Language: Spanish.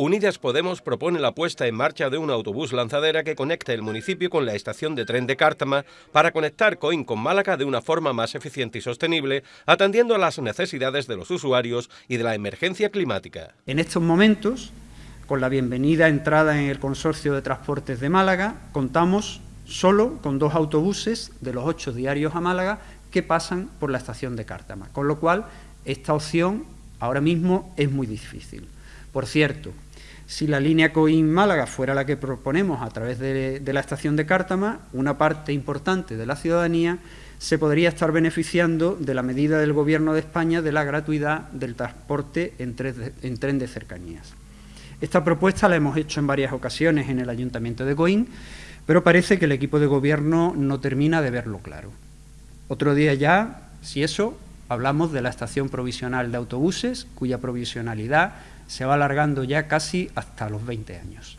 Unidas Podemos propone la puesta en marcha de un autobús lanzadera que conecte el municipio con la estación de tren de Cártama para conectar Coín con Málaga de una forma más eficiente y sostenible, atendiendo a las necesidades de los usuarios y de la emergencia climática. En estos momentos, con la bienvenida entrada en el Consorcio de Transportes de Málaga, contamos solo con dos autobuses de los ocho diarios a Málaga que pasan por la estación de Cártama, con lo cual esta opción ahora mismo es muy difícil. Por cierto, si la línea Coín-Málaga fuera la que proponemos a través de, la estación de Cártama, una parte importante de la ciudadanía se podría estar beneficiando de la medida del Gobierno de España de la gratuidad del transporte en tren de, cercanías. Esta propuesta la hemos hecho en varias ocasiones en el Ayuntamiento de Coín, pero parece que el equipo de Gobierno no termina de verlo claro. Otro día ya, si eso, hablamos de la estación provisional de autobuses, cuya provisionalidad se va alargando ya casi hasta los 20 años.